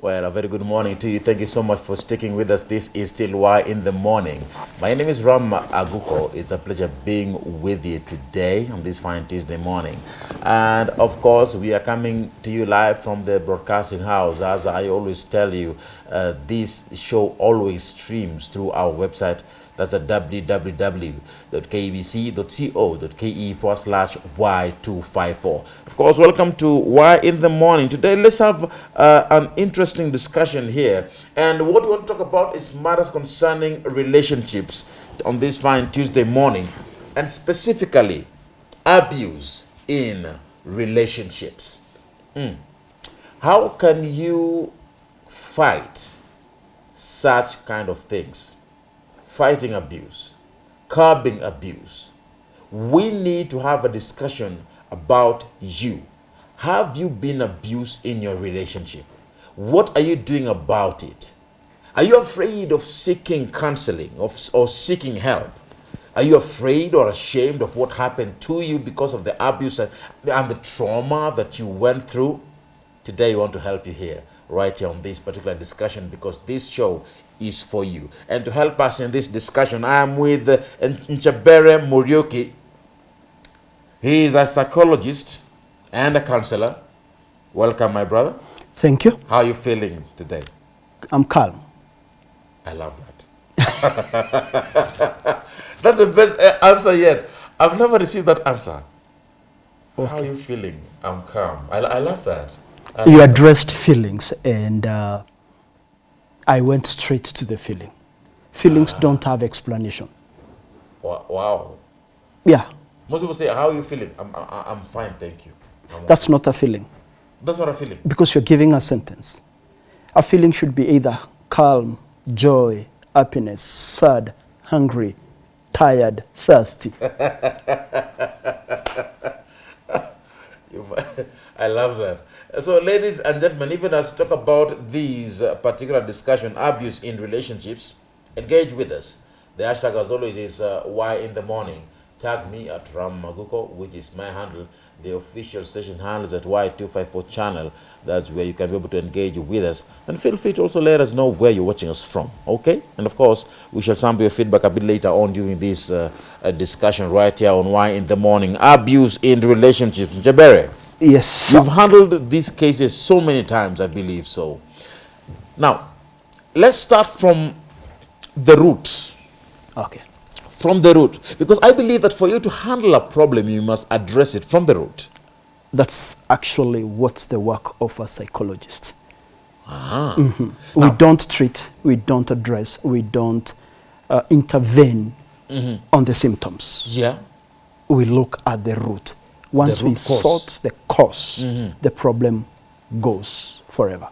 Well, a very good morning to you. Thank you so much for sticking with us. This is still Why in the Morning. My name is Ram Aguko. It's a pleasure being with you today on this fine Tuesday morning. And of course, we are coming to you live from the broadcasting house. As I always tell you, uh, this show always streams through our website that's at www.kbc.co.ke forward slash Y254. Of course, welcome to Why in the Morning. Today, let's have uh, an interesting discussion here. And what we want to talk about is matters concerning relationships on this fine Tuesday morning, and specifically abuse in relationships. Mm. How can you fight such kind of things? Fighting abuse, curbing abuse, we need to have a discussion about you. Have you been abused in your relationship? What are you doing about it? Are you afraid of seeking counseling of, or seeking help? Are you afraid or ashamed of what happened to you because of the abuse and, and the trauma that you went through? Today, we want to help you here, right here on this particular discussion, because this show is for you. And to help us in this discussion, I am with uh, Nchabere Muriuki. He is a psychologist and a counselor. Welcome, my brother. Thank you. How are you feeling today? I'm calm. I love that. That's the best uh, answer yet. I've never received that answer. Okay. How are you feeling? I'm calm. I, I love that. I you addressed feelings and uh, I went straight to the feeling. Feelings ah. don't have explanation. Wow. Yeah. Most people say, how are you feeling? I'm, I'm fine, thank you. I'm That's okay. not a feeling. That's not a feeling? Because you're giving a sentence. A feeling should be either calm, joy, happiness, sad, hungry, tired, thirsty. I love that. So, ladies and gentlemen, even as we talk about these uh, particular discussion, abuse in relationships, engage with us. The hashtag, as always, is uh, Why in the Morning. Tag me at Ram Maguko, which is my handle. The official station handles at Y254 channel. That's where you can be able to engage with us. And feel free to also let us know where you're watching us from. Okay? And of course, we shall sample your feedback a bit later on during this uh, uh discussion right here on Why in the Morning. Abuse in relationships. Jabere. Yes. You've handled these cases so many times, I believe so. Now, let's start from the roots. Okay. From the root. Because I believe that for you to handle a problem, you must address it from the root. That's actually what's the work of a psychologist. Ah. Mm -hmm. We don't treat, we don't address, we don't uh, intervene mm -hmm. on the symptoms. Yeah. We look at the root. Once we sort the cause, mm -hmm. the problem goes forever.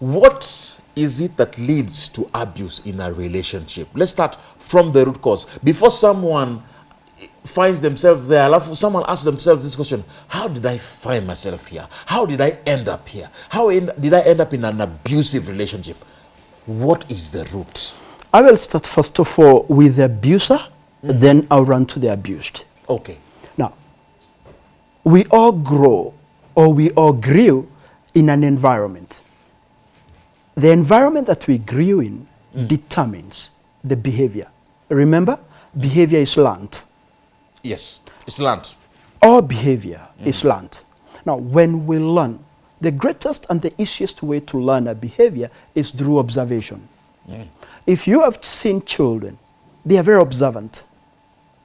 What is it that leads to abuse in a relationship? Let's start from the root cause. Before someone finds themselves there, someone asks themselves this question, how did I find myself here? How did I end up here? How did I end up in an abusive relationship? What is the root? I will start first of all with the abuser, mm then I'll run to the abused. Okay Now, we all grow or we all grew in an environment. The environment that we grew in mm. determines the behavior. Remember, behavior is learned. Yes, it's learned. All behavior mm. is learned. Now, when we learn, the greatest and the easiest way to learn a behavior is through observation. Mm. If you have seen children, they are very observant.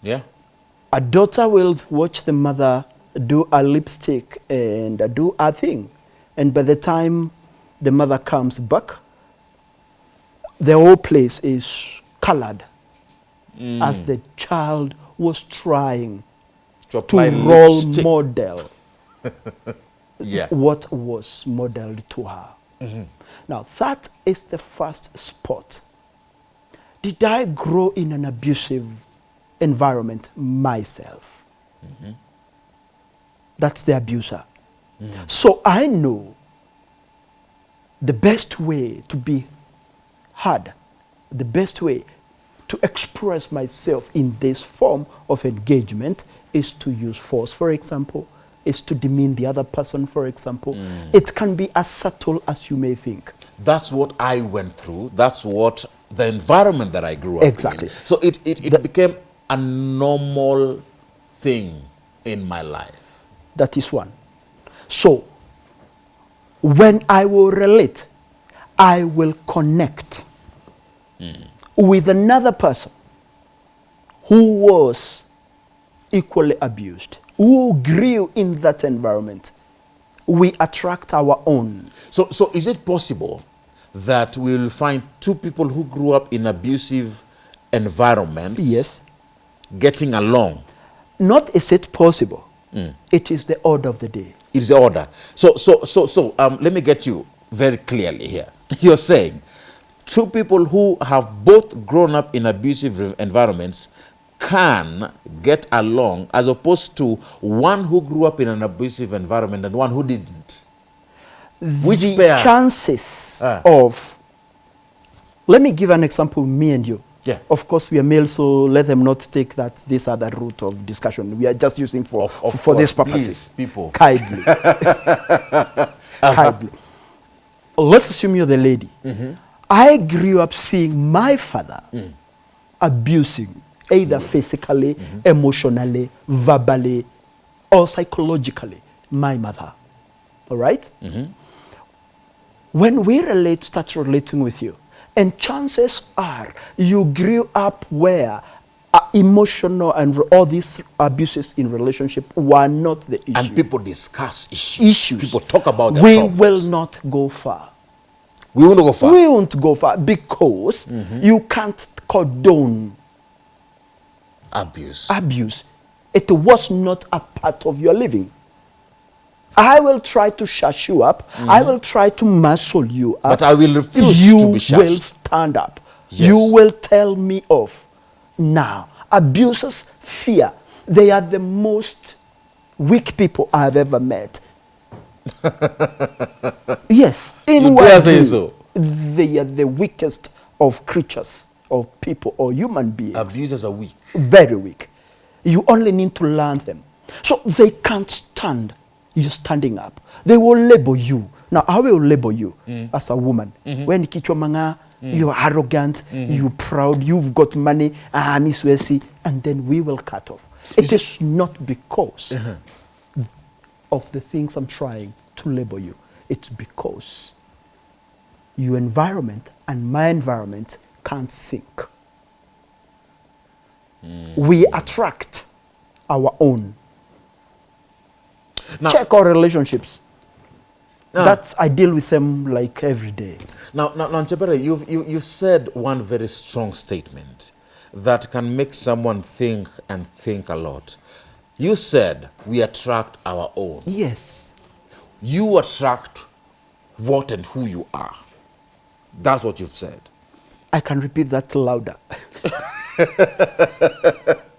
Yeah. A daughter will watch the mother do a lipstick and do a thing. And by the time the mother comes back, the whole place is colored mm. as the child was trying to, to role lipstick. model yeah. what was modeled to her. Mm -hmm. Now, that is the first spot. Did I grow in an abusive environment myself? Mm -hmm. That's the abuser. Mm. So I know the best way to be heard, the best way to express myself in this form of engagement is to use force. For example, is to demean the other person, for example. Mm. It can be as subtle as you may think. That's what I went through. That's what the environment that I grew up Exactly. in. Exactly. So it, it, it became a normal thing in my life. That is one. So, when I will relate, I will connect with another person who was equally abused, who grew in that environment. We attract our own. So, so is it possible that we'll find two people who grew up in abusive environments Yes. getting along? Not is it possible, it is the order of the day. It's the order. So, so, so, so, um, let me get you very clearly here. You're saying two people who have both grown up in abusive environments can get along as opposed to one who grew up in an abusive environment and one who didn't. Which the pair? chances Ah. of let me give an example me and you Yeah. of course we are male so let them not take that this other route of discussion. We are just using for Of- of for this course, purposes please, people. kindly. Kindly. Let's assume you're the lady. Mm-hmm. I grew up seeing my father mm. abusing either mm. physically mm-hmm. emotionally verbally or psychologically my mother. All right? Mm-hmm. when we relate, start relating with you, and chances are you grew up where uh, emotional and all these abuses in relationship were not the issue. And people discuss issues. issues. People talk about We problems. will not go far. We won't go far. We won't go far because you can't condone Abuse. abuse. It was not a part of your living. I will try to shush you up. I will try to muscle you up. But I will refuse you to be will stand up. Yes. You will tell me off. Now, abusers fear. They are the most weak people I have ever met. yes, You in inwardly, so? they are the weakest of creatures, of people, or human beings Abusers are weak. very weak. You only need to learn them. So they can't stand you standing up. They will label you. Now, I will label you mm. as a woman. Mm-hmm. When kichomanga, mm. you're arrogant, mm-hmm. you're proud, you've got money, ah, Miss Wesi, and then we will cut off. It is not because uh-huh. of the things I'm trying to label you. It's because your environment and my environment can't sync. Mm. We attract our own. Now- Check our relationships. Uh, That's I deal with them like every day. Now, now, now Chepere, you've, you, you've said one very strong statement that can make someone think and think a lot. You said we attract our own. Yes. You attract what and who you are. That's what you've said. I can repeat that louder.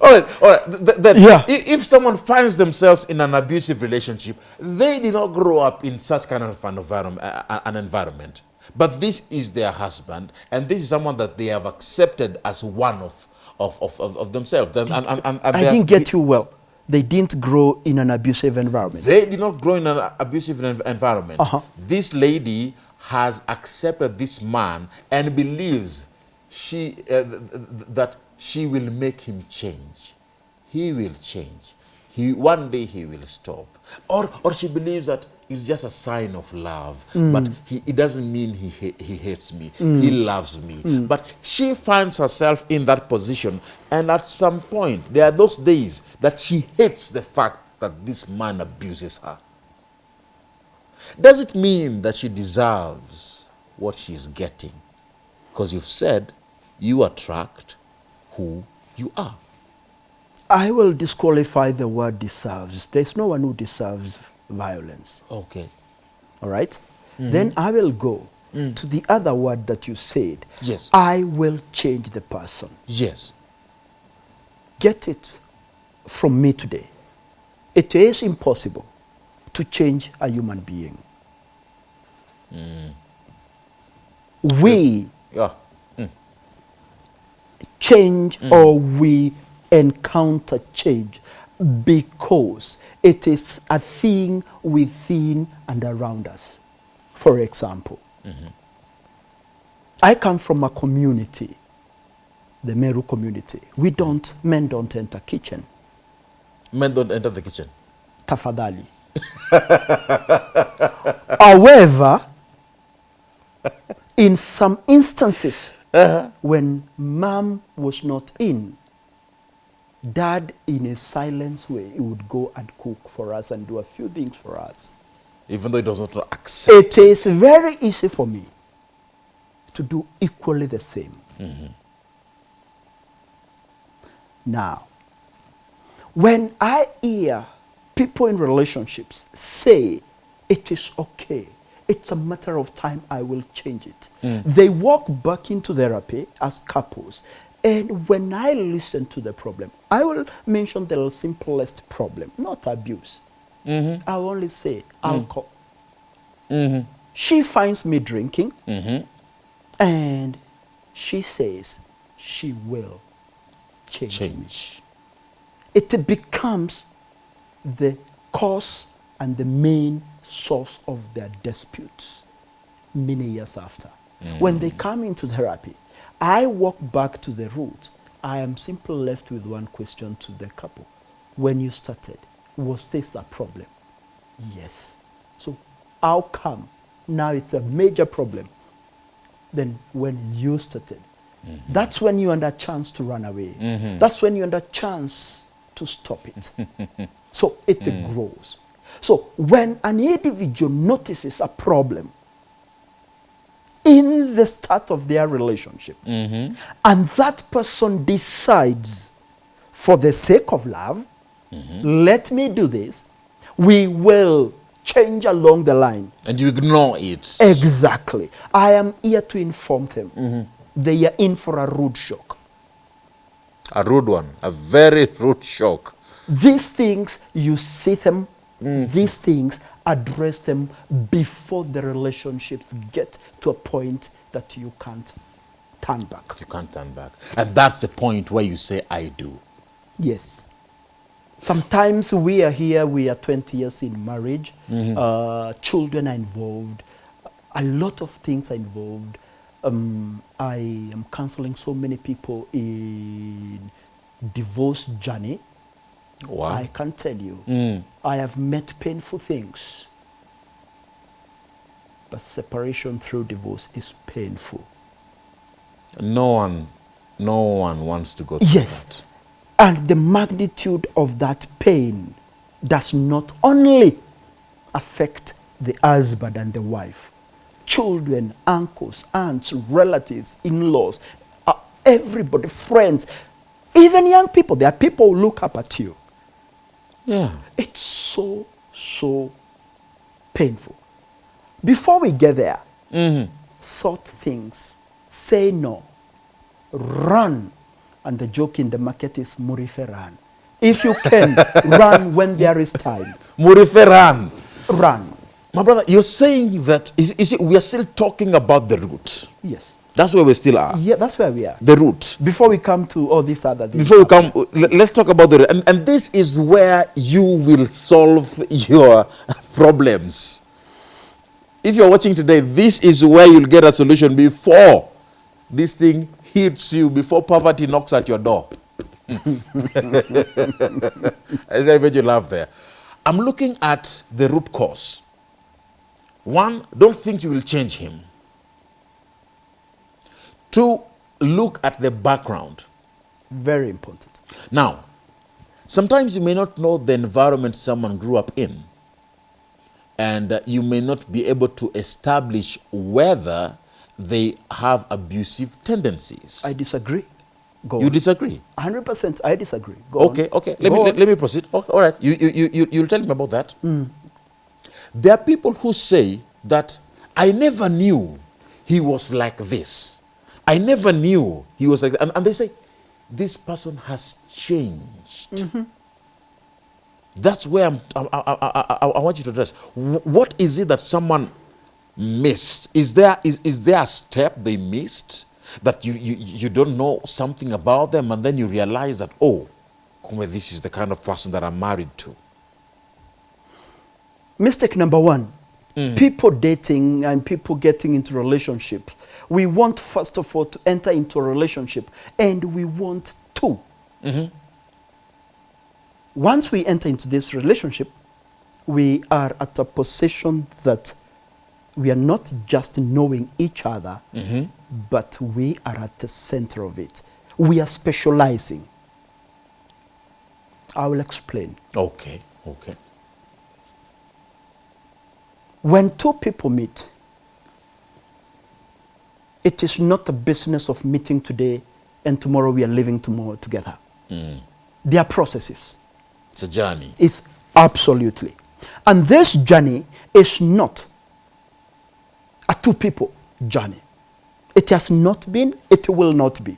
All right, all right. th- th- then Yeah. If someone finds themselves in an abusive relationship, they did not grow up in such kind of an environment, uh, uh, an environment. But this is their husband, and this is someone that they have accepted as one of of, of, of, themselves. And, and, and, I didn't get you well. They didn't grow in an abusive environment. They did not grow in an abusive en- environment. Uh-huh. This lady has accepted this man and believes she uh, th- th- that she will make him change. He will change. He one day he will stop. Or or she believes that it's just a sign of love, mm. but he, it doesn't mean he ha- he hates me. He mm. loves me. Mm. But she finds herself in that position, and at some point there are those days that she hates the fact that this man abuses her. Does it mean that she deserves what she's getting? Because you've said you attract who you are. I will disqualify the word deserves. There's no one who deserves violence. Okay. All right? Then I will go to the other word that you said. Yes. I will change the person. Yes. Get it from me today. It is impossible to change a human being. We Yeah. Change mm. or we encounter change because it is a thing within and around us. For example, mm-hmm. I come from a community, the Meru community. We don't, men don't enter kitchen. Men don't enter the kitchen. Tafadhali. However, in some instances, Uh-huh. when mom was not in, dad, in a silent way, he would go and cook for us and do a few things for us. Even though he does not accept. It is very easy for me to do equally the same. Mm-hmm. Now, when I hear people in relationships say it is okay, it's a matter of time, I will change it. Mm. They walk back into therapy as couples. And when I listen to the problem, I will mention the simplest problem, not abuse. Mm-hmm. I will only say mm. alcohol. Mm-hmm. She finds me drinking, mm-hmm. and she says she will change. Change. It becomes the cause and the main source of their disputes many years after. Mm. When they come into therapy, I walk back to the root. I am simply left with one question to the couple. When you started, was this a problem? Yes. So, how come now it's a major problem? Then, when you started, mm-hmm. that's when you had a chance to run away. Mm-hmm. That's when you had a chance to stop it. so, it mm. grows. So, when an individual notices a problem, in the start of their relationship, mm-hmm. and that person decides, for the sake of love, mm-hmm. let me do this, we will change along the line. And you ignore it. Exactly. I am here to inform them. Mm-hmm. They are in for a rude shock. A rude one. A very rude shock. These things, you see them, these things, address them before the relationships get to a point that you can't turn back. You can't turn back. And that's the point where you say, I do. Yes. Sometimes we are here, we are 20 years in marriage, uh, children are involved, a lot of things are involved. Um, I am counseling so many people in divorce journey. Wow. I can tell you, I have met painful things. But separation through divorce is painful. No one, no one wants to go through Yes. that. And the magnitude of that pain does not only affect the husband and the wife, children, uncles, aunts, relatives, in laws, uh, everybody, friends, even young people. There are people who look up at you. Yeah. It's so, so painful. Before we get there, mm-hmm. sort things, say no, run. And the joke in the market is Murife run. If you can, run when there is time. Muriferan. Run. My brother, you're saying that, is, is it, we are still talking about the root. Yes. That's where we still are. Yeah, that's where we are. The root. Before we come to all these other things. Before we come, let- let's talk about the root. And, and this is where you will solve your problems. If you're watching today, this is where you'll get a solution before this thing hits you, before poverty knocks at your door. As I made you laugh there. I'm looking at the root cause. One, don't think you will change him. Two, look at the background. Very important. Now, sometimes you may not know the environment someone grew up in, and uh, you may not be able to establish whether they have abusive tendencies. I disagree. Go you on. disagree? 100% I disagree. Go Okay, on. okay. Let Go me, let, let me proceed. Okay, all right. You, you, you, you, you'll tell me about that. There are people who say that I never knew he was like this. I never knew he was like that. And, and they say, this person has changed. That's where I'm, I, I, I, I, I want you to address. What is it that someone missed? Is there, is, is there a step they missed that you, you, you don't know something about them and then you realize that, oh, this is the kind of person that I'm married to? Mistake number one mm. people dating and people getting into relationships. We want, first of all, to enter into a relationship and we want 2 mm-hmm. Once we enter into this relationship, we are at a position that we are not just knowing each other, mm-hmm. but we are at the center of it. We are specializing. I will explain. Okay, okay. When two people meet, it is not a business of meeting today and tomorrow we are living tomorrow together. There are processes. It's a journey. It's absolutely. And this journey is not a two people journey. It has not been, it will not be.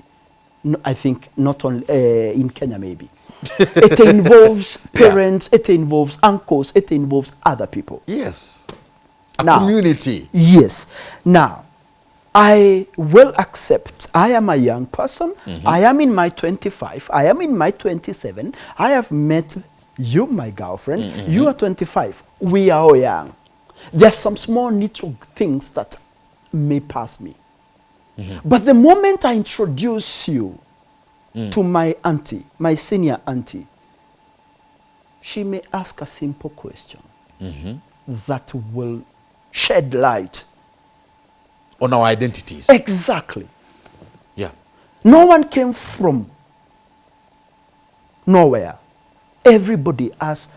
No, I think not only uh, in Kenya, maybe. it involves parents, it involves uncles, it involves other people. Yes. A Now- community. Yes. Now, I will accept I am a young person. Mm-hmm. I am in my 25. I am in my 27. I have met you, my girlfriend. Mm-hmm. You are 25. We are all young. There are some small little things that may pass me. Mm-hmm. But the moment I introduce you mm. to my auntie, my senior auntie, she may ask a simple question that will shed light. On our identities. Exactly. Yeah. No one came from nowhere. Everybody has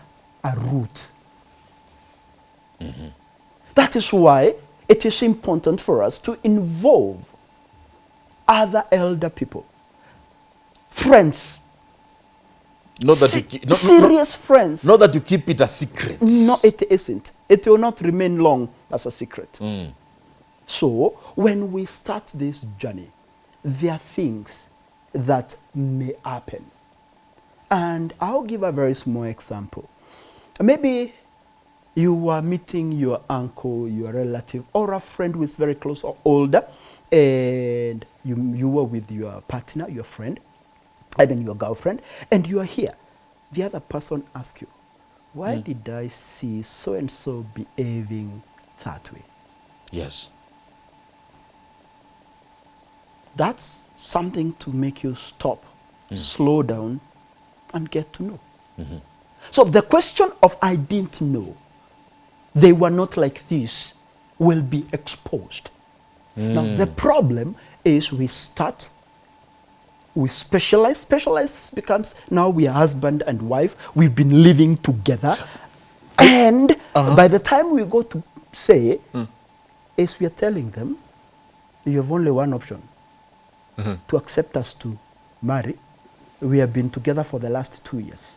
a root. Mm-hmm. That is why it is important for us to involve other elder people, friends, Not that se- you keep, not, not, serious friends. not that you keep it a secret. No, it isn't. It will not remain long as a secret. Mm. So, when we start this journey, there are things that may happen. And I'll give a very small example. Maybe you are meeting your uncle, your relative, or a friend who is very close or older, and you, you were with your partner, your friend, I mean your girlfriend, and you are here. The other person asks you, why hmm. did I see so and so behaving that way? Yes. That's something to make you stop, mm. slow down, and get to know. Mm-hmm. So the question of I didn't know, they were not like this, will be exposed. Now the mm. problem is we start, we specialize, specialize becomes now we are husband and wife, we've been living together, and uh-huh. by the time we go to say, mm. is we are telling them, you have only one option to accept us to marry. We have been together for the last two years.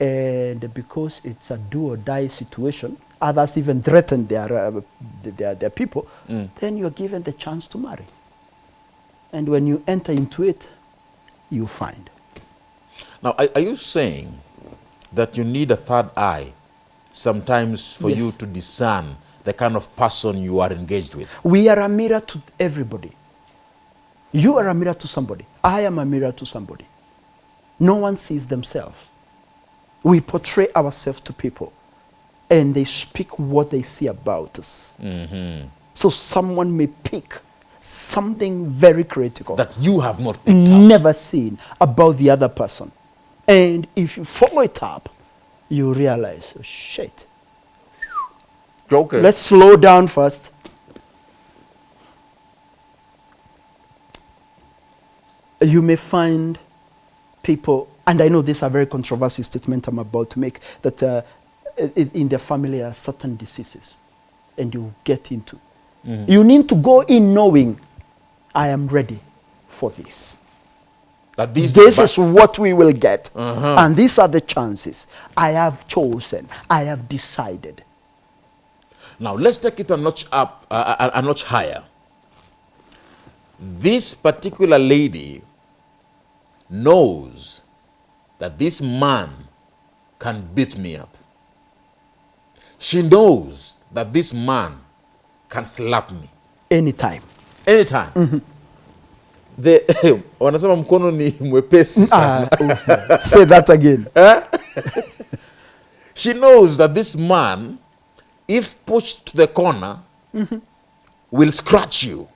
And because it's a do or die situation, others even threaten their, uh, their, their people, then you're given the chance to marry. And when you enter into it, you find. Now, are, are you saying that you need a third eye sometimes for you to discern the kind of person you are engaged with? We are a mirror to everybody. You are a mirror to somebody. I am a mirror to somebody. No one sees themselves. We portray ourselves to people, and they speak what they see about us. Mm-hmm. So someone may pick something very critical That you have not picked up. never seen about the other person. And if you follow it up, you realize, oh, shit. Okay. Let's slow down first. You may find people, and I know this is a very controversial statement I'm about to make, that uh, in the family are certain diseases, and you get into. You need to go in knowing, I am ready for this. that these This is what we will get, and these are the chances. I have chosen, I have decided. Now let's take it a notch up, uh, a, a notch higher. This particular lady knows that this man can beat me up. She knows that this man can slap me Anytime. anytime. the wanasema mkono ni mwepesi sana. Ah, say that again. She knows that this man, if pushed to the corner, will scratch you.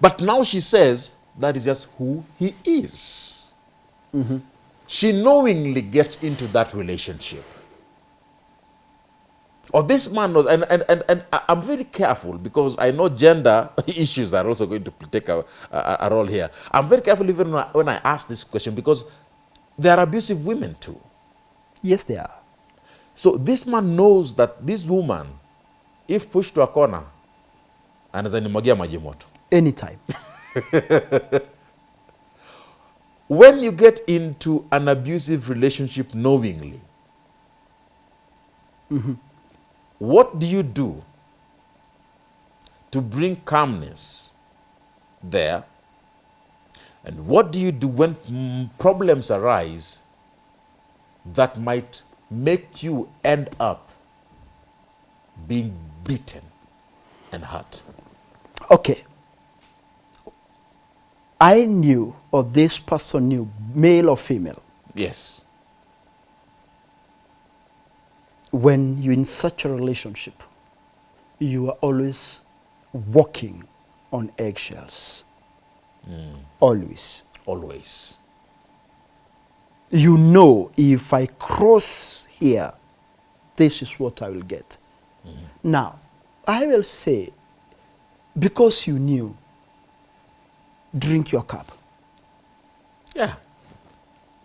But now she says that is just who he is. She knowingly gets into that relationship. Or this man knows, and, and, and, and I'm very careful because I know gender issues are also going to take a, a, a role here. I'm very careful even when I, when I ask this question because there are abusive women too. Yes, they are. So this man knows that this woman, if pushed to a corner, anaweza nimwagia maji moto. Anytime. When you get into an abusive relationship knowingly, what do you do to bring calmness there? And what do you do when mm, problems arise that might make you end up being beaten and hurt? Okay. I knew, or this person knew, male or female, Yes. when you're in such a relationship, you are always walking on eggshells. Mm. Always. Always. You know, if I cross here, this is what I will get. Now, I will say, because you knew, drink your cup. Yeah.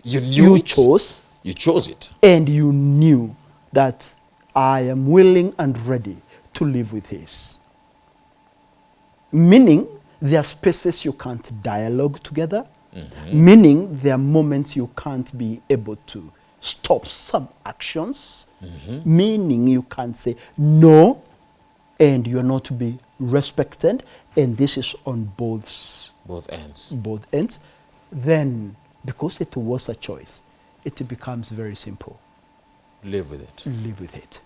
You knew You it. chose, You chose it. and you knew that I am willing and ready to live with this. Meaning, there are spaces you can't dialogue together, Mm-hmm. meaning there are moments you can't be able to stop some actions, mm-hmm. meaning you can't say no, and you're not to be respected, and this is on both Both ends. both ends, then because it was a choice, it becomes very simple. Live with it. Live with it.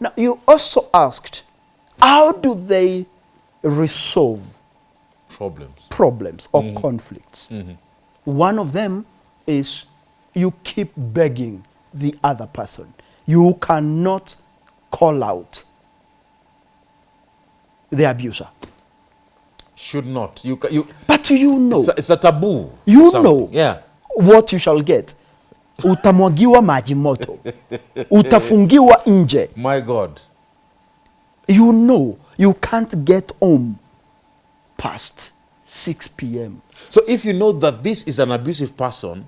Now, you also asked, how do they resolve Problems. problems or conflicts? One of them is you keep begging the other person. You cannot call out the abuser. Should not. You, you, But you know. it's, a, it's a taboo. you Something. know Yeah. what you shall get utamwagiwa maji moto utafungiwa nje My God. you know you can't get home past 6 p.m So if you know that this is an abusive person,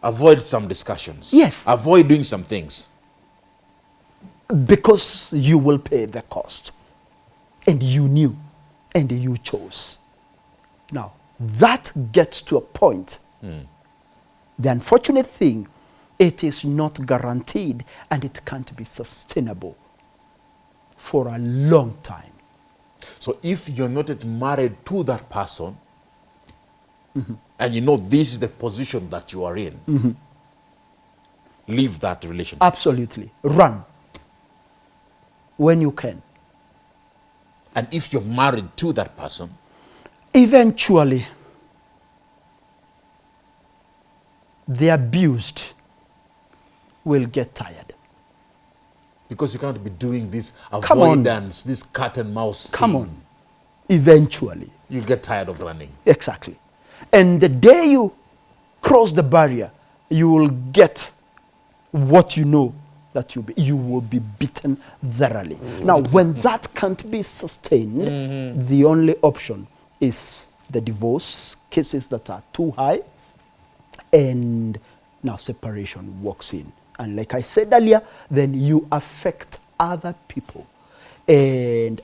avoid some discussions. Yes. Avoid doing some things. because you will pay the cost. And you knew. And you chose. Now that gets to a point. Hmm. The unfortunate thing it is not guaranteed and it can't be sustainable for a long time So if you're not yet married to that person, and you know this is the position that you are in, mm-hmm. leave that relationship. Absolutely. Run when you can. and if you're married to that person, Eventually, the abused will get tired. Because you can't be doing this avoidance, this cat and mouse. Come thing, on. Eventually. You'll get tired of running. Exactly. And the day you cross the barrier, you will get what you know that you be, you will be beaten thoroughly. Mm-hmm. Now, when that can't be sustained, mm-hmm. the only option is the divorce cases that are too high, and now separation walks in. And like I said earlier, then you affect other people, and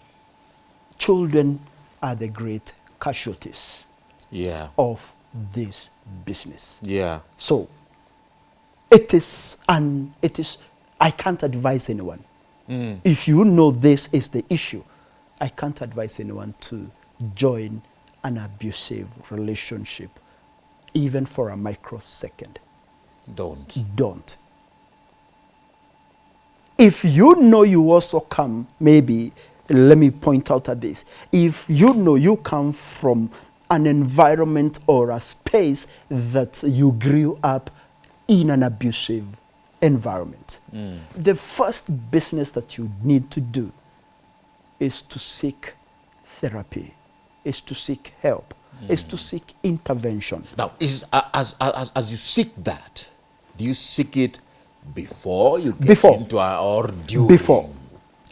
children are the great casualties Yeah. of this business. Yeah. So it is and it is I can't advise anyone. Mm. If you know this is the issue, I can't advise anyone to join an abusive relationship even for a microsecond. Don't. Don't. If you know you also come maybe let me point out at this. If you know you come from an environment or a space that you grew up in an abusive environment, the first business that you need to do is to seek therapy, is to seek help, is to seek intervention. Now, is uh, as, as as you seek that, do you seek it before you get Before. into a, or during? before.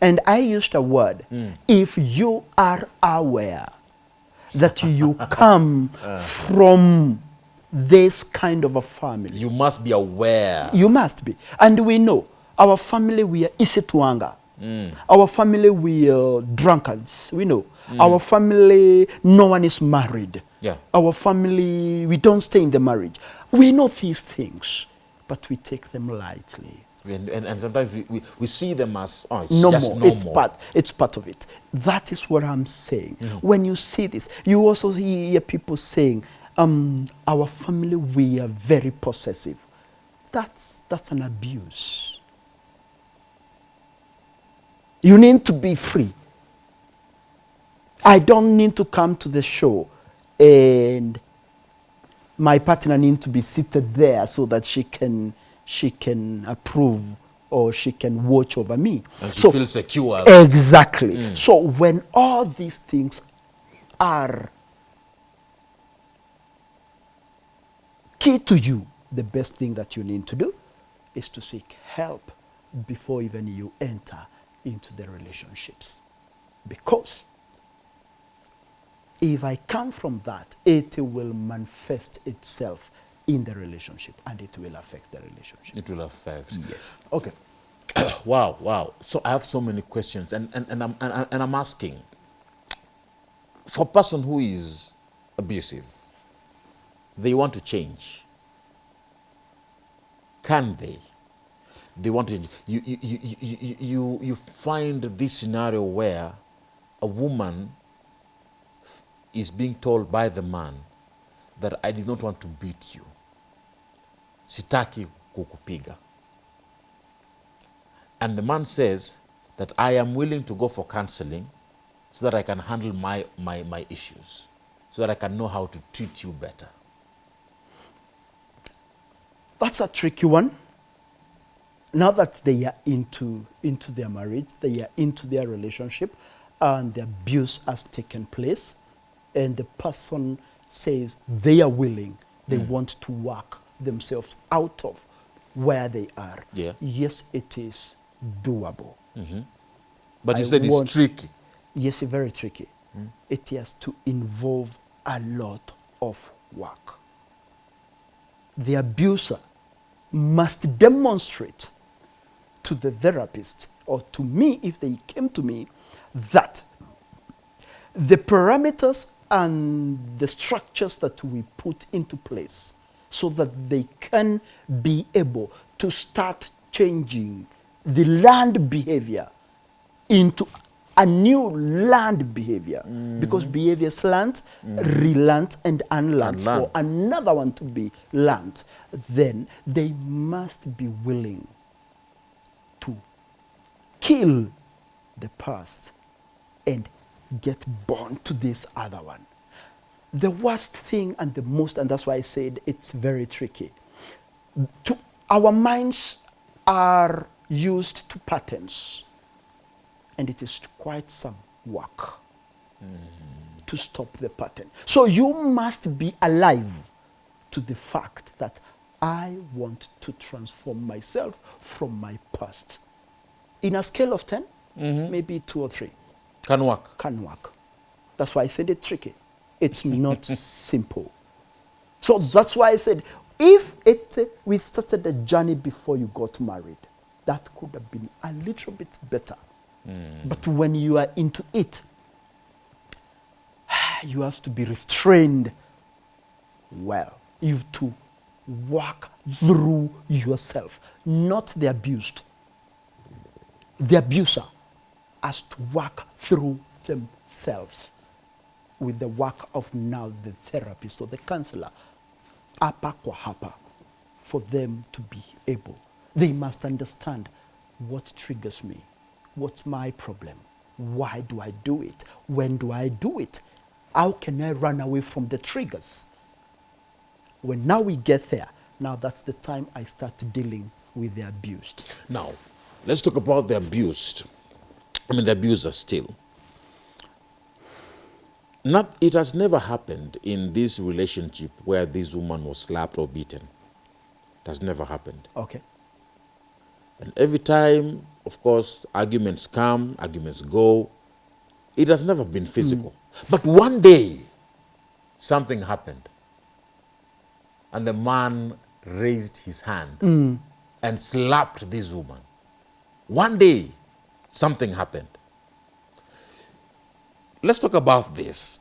And I used a word. If you are aware that you come from this kind of a family, You must be aware. you must be. And we know our family, we are easy to anger. Mm. Our family, we are drunkards. We know. Mm. Our family, no one is married. Yeah. Our family, we don't stay in the marriage. We know these things, but we take them lightly. And, and, and sometimes we, we, we see them as oh, it's no just more. normal. It's part. It's part of it. That is what I'm saying. Mm-hmm. When you see this, you also hear people saying, um, "Our family, we are very possessive." That's that's an abuse. You need to be free. I don't need to come to the show and my partner need to be seated there so that she can she can approve or she can watch over me. And she so feels secure. exactly. Mm. So when all these things are key to you, the best thing that you need to do is to seek help before even you enter into the relationships. Because if I come from that, it will manifest itself in the relationship and it will affect the relationship. It will affect. Yes. Okay. wow, wow. So I have so many questions, and, and, and, I'm, and, and I'm asking for a person who is abusive, they want to change. Can they? They want to. You, you, you, you, you- you, you find this scenario where a woman is being told by the man that I did not want to beat you. Sitaki kukupiga. And the man says that I am willing to go for counseling so that I can handle my, my, my issues, so that I can know how to treat you better. That's a tricky one. Now that they are into, into their marriage, they are into their relationship, and the abuse has taken place, and the person says they are willing, they mm. want to work themselves out of where they are. Yeah. Yes, it is doable. Mm-hmm. But you I said it's tricky. Yes, it's very tricky. Mm. It has to involve a lot of work. The abuser must demonstrate to the therapist or to me, if they came to me, that the parameters and the structures that we put into place so that they can be able to start changing the land behavior into a new land behavior mm. because behaviors learned, mm. relearned, and unlearned. Unlearned. For another one to be learned, then they must be willing to kill the past and get born to this other one. The worst thing and the most, and that's why I said it's very tricky. To, our minds are used to patterns, and it is quite some work to stop the pattern. So you must be alive to the fact that I want to transform myself from my past. In a scale of 10, mm-hmm. maybe two or three Can work. can work. That's why I said it's tricky. It's not simple. So that's why I said if it uh, we started the journey before you got married, that could have been a little bit better. But when you are into it, you have to be restrained well. You have to work through yourself, not the abused. The abuser has to work through themselves with the work of now the therapist or the counselor, hapa kwa hapa, for them to be able. They must understand what triggers me, what's my problem, Why do I do it? When do I do it? How can I run away from the triggers? When now we get there, now that's the time I start dealing with the abused. Now, let's talk about the abused. I mean, the abuser still. Not, it has never happened in this relationship where this woman was slapped or beaten. It has never happened. Okay. And every time, of course, arguments come, arguments go. It has never been hmm. physical. But one day, something happened. And the man raised his hand hmm. and slapped this woman. One day, something happened. Let's talk about this.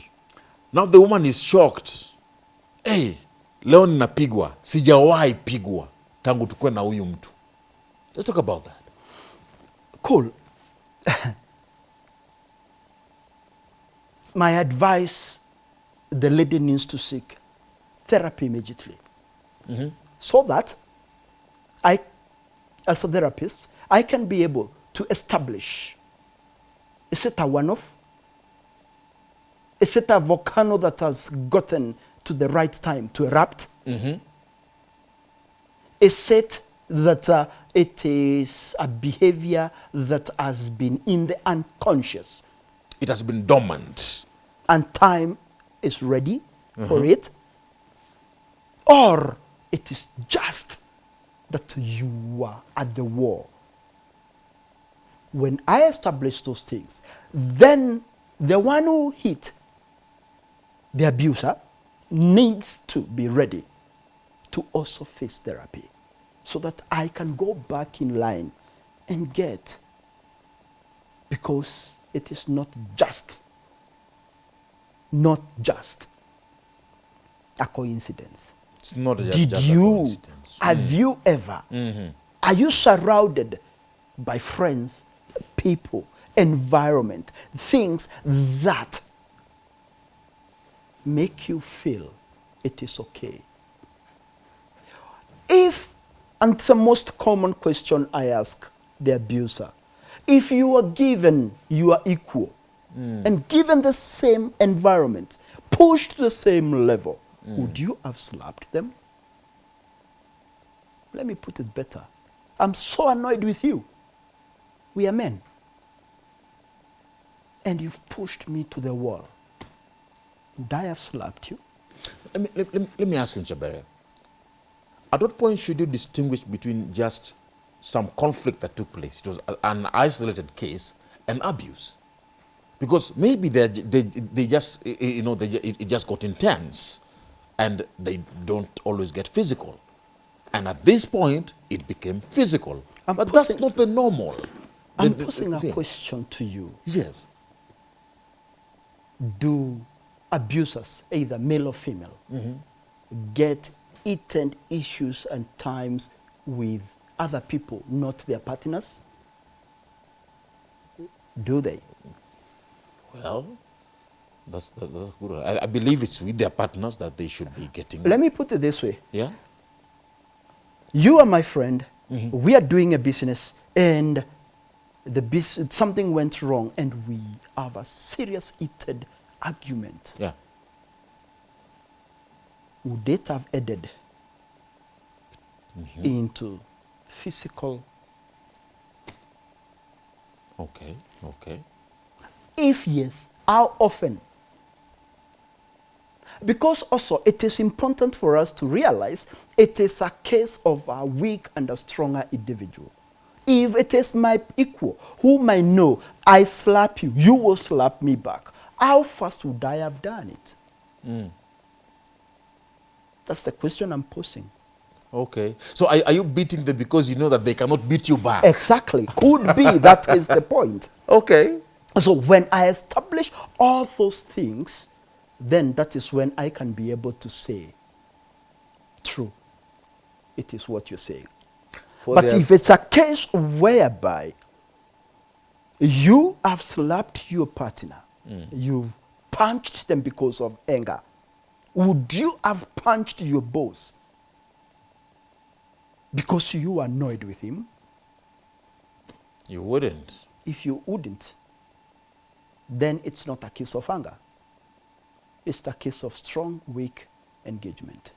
Now the woman is shocked. Hey, leo ninapigwa, sijawahi pigwa tangu tukwe na huyu mtu. Let's talk about that. Cool. My advice the lady needs to seek therapy immediately. Mm -hmm. So that I, as a therapist, I can be able to establish is it a one off? Is it a volcano that has gotten to the right time to erupt? Is it that uh, it is a behavior that has been in the unconscious It has been dormant. and time is ready for it? Or it is just that you are at the war? When I establish those things, then the one who hit the abuser needs to be ready to also face therapy so that I can go back in line and get because it is not just not just a coincidence. It's not just, did just a you coincidence. have you ever are you surrounded by friends people environment things that make you feel it is okay if and it's the most common question i ask the abuser if you are given you are equal hmm. and given the same environment pushed to the same level hmm. would you have slapped them let me put it better. I'm so annoyed with you. We are men. And you've pushed me to the wall. Would I have slapped you? Let me, let, let let me ask you, Chabere. At what point should you distinguish between just some conflict that took place? It was an isolated case and abuse. Because maybe they, they, they just, eh, eh, you know, they, it, just got intense and they don't always get physical. And at this point, it became physical. I'm but that's not the normal. I'm The- the- posing a thing. question to you. Yes. Do abusers, either male or female, get heated issues and times with other people, not their partners? Do they? Well, that's, that, that's good. I, I believe it's with their partners that they should be getting. Let me put it this way. yeah? you are my friend mm-hmm. we are doing a business and the something went wrong and we have a serious heated argument Yeah. would it have added mm-hmm. into physical Okay. Okay. if yes how often because also it is important for us to realize it is a case of a weak and a stronger individual if it is my equal whom i know i slap you you will slap me back how fast would i have done it hmm. that's the question i'm posing Okay. So are, are you beating them because you know that they cannot beat you back? exactly could be that is the point Okay. So when I establish all those things, then that is when I can be able to say, true, it is what you're saying. For but if it's a case whereby you have slapped your partner, mm. you've punched them because of anger, would you have punched your boss because you are annoyed with him? You wouldn't. If you wouldn't, then it's not a case of anger. It's a case of strong, weak engagement.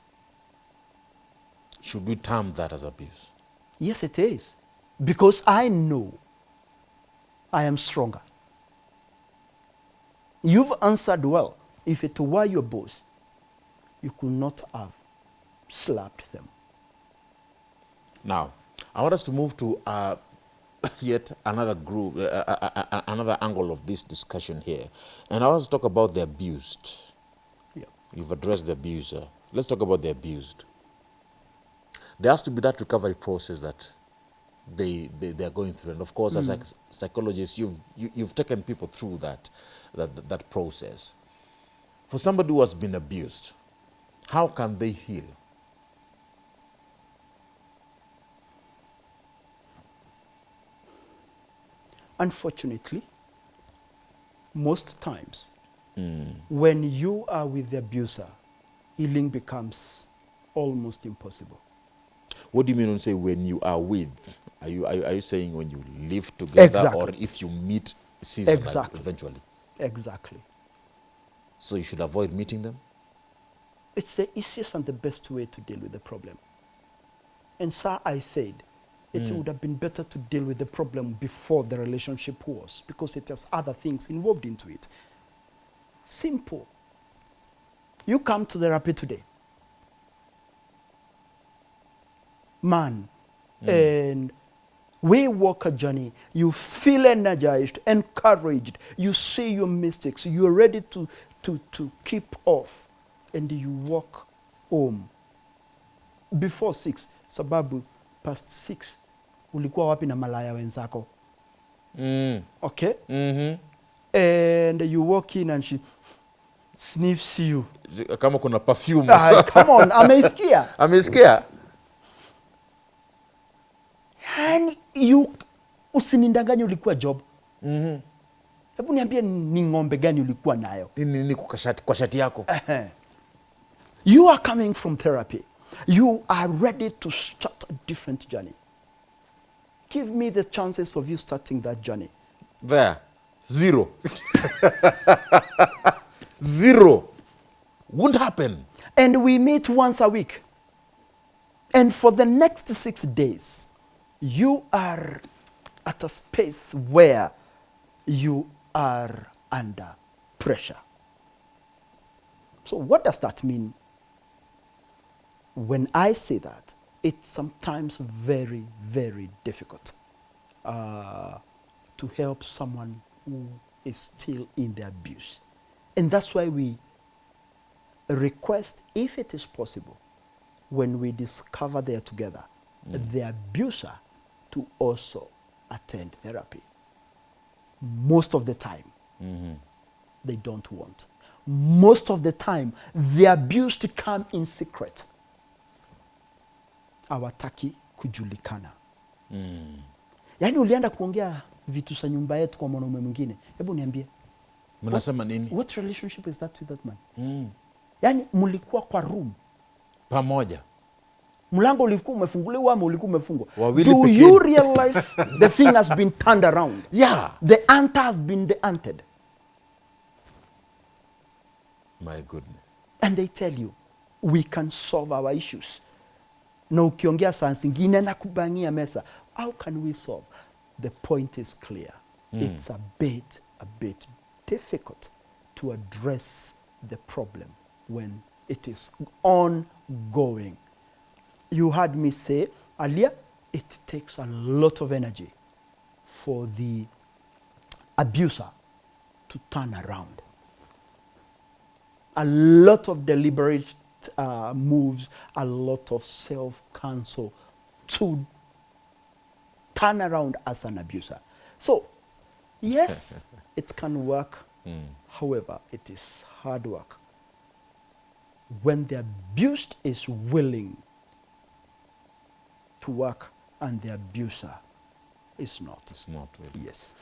Should we term that as abuse? Yes, it is. Because I know I am stronger. You've answered well. If it were your boss, you could not have slapped them. Now, I want us to move to uh, yet another group, uh, uh, uh, uh, another angle of this discussion here. And I want to talk about the abused. Yeah. You've addressed the abuser. Let's talk about the abused. There has to be that recovery process that they, they, they are going through. And of course, as hmm. psych- psychologists, you've, you, you've taken people through that, that, that process. For somebody who has been abused, how can they heal? Unfortunately, most times, hmm. when you are with the abuser, healing becomes almost impossible. What do you mean when you say when you are with? Are you, are you, are you saying when you live together Exactly. or if you meet seasonally Exactly. eventually? Exactly. So you should avoid meeting them? It's the easiest and the best way to deal with the problem. And sir, I said, it hmm. would have been better to deal with the problem before the relationship was, because it has other things involved into it. Simple. You come to therapy today, man, Mm. and we walk a journey. You feel energized, encouraged. You see your mistakes. You're ready to, to, to keep off, and you walk home before six sababu past six ulikuwa wapi na malaya wenzako Mm. okay Mm-hmm. and you walk in and she sniffs you Kama kuna perfume. ah, come on ameisikia Amesikia? Yani you usinindanganye ulikuwa job mm -hmm. hebu niambie ni ng'ombe gani ulikuwa nayo Ni nini kwa shati, kwa shati yako? Ehe. you are coming from therapy you are ready to start a different journey give me the chances of you starting that journey There. Zero. Zero. Won't happen. and we meet once a week. And for the next six days, you are at a space where you are under pressure. So, what does that mean? When I say that, it's sometimes very, very difficult uh, to help someone who is still in the abuse. And that's why we request, if it is possible, when we discover they are together, the abuser to also attend therapy. Most of the time, mm -hmm. they don't want. Most of the time, the to come in secret. Hawataki kujulikana. Yaani ulienda kuongea vitu za nyumba yetu kwa mwanaume mwingine. Hebu niambie, Mnasema nini? what relationship is that with that man? Mm. Yaani mlikuwa kwa room Pamoja. Mlango ulikuwa umefunguliwa ama ulikuwa umefungwa? Do you realize the thing has been turned around? Yeah. the ant has been the anted My goodness. and they tell you we can solve our issues. Na ukiongea saa zingine na kubangia mesa how can we solve? The point is clear. Mm. it's a bit a bit difficult to address the problem when it is ongoing you heard me say earlier it takes a lot of energy for the abuser to turn around a lot of deliberate uh, moves, a lot of self counsel to turn around as an abuser. So, yes, it can work. However, it is hard work. When the abused is willing to work and the abuser is not. It's not really. Yes.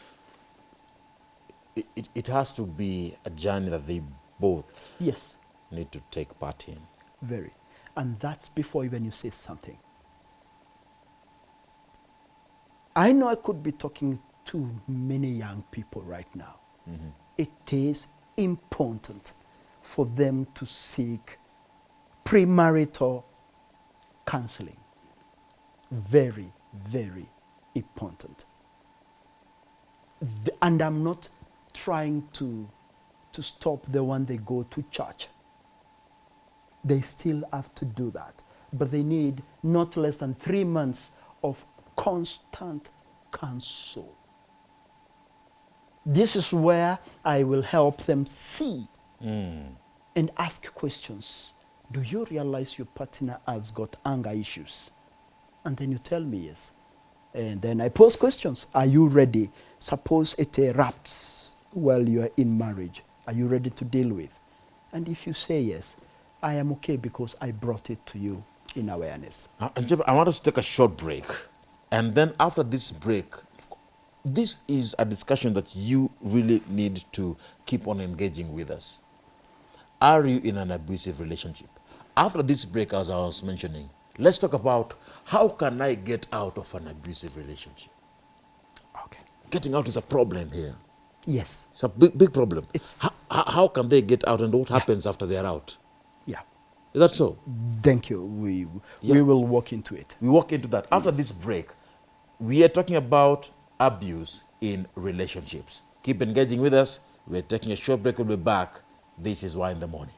It, it, it has to be a journey that they both Yes. need to take part in. Very. And that's before even you say something. I know I could be talking to many young people right now. Mm-hmm. it is important for them to seek premarital counseling. Very, very important. The- and I'm not trying to, to stop the one they go to church. They still have to do that. But they need not less than three months of constant counsel. This is where I will help them see hmm. and ask questions. Do you realize your partner has got anger issues? And then you tell me yes. And then I pose questions. Are you ready? Suppose it erupts while you are in marriage. Are you ready to deal with? And if you say yes, I am okay because I brought it to you in awareness. Uh, I want us to take a short break. And then after this break, this is a discussion that you really need to keep on engaging with us. Are you in an abusive relationship? After this break, as I was mentioning, let's talk about how can I get out of an abusive relationship? Okay. Getting out is a problem here. Yes. It's a big, big problem. It's- how, how can they get out and what happens after they're out? Yeah. Is that so? Thank you. We, Yeah. we will walk into it. We walk into that. After this break, we are talking about abuse in relationships. Keep engaging with us. We're taking a short break. We'll be back. This is Why in the Morning.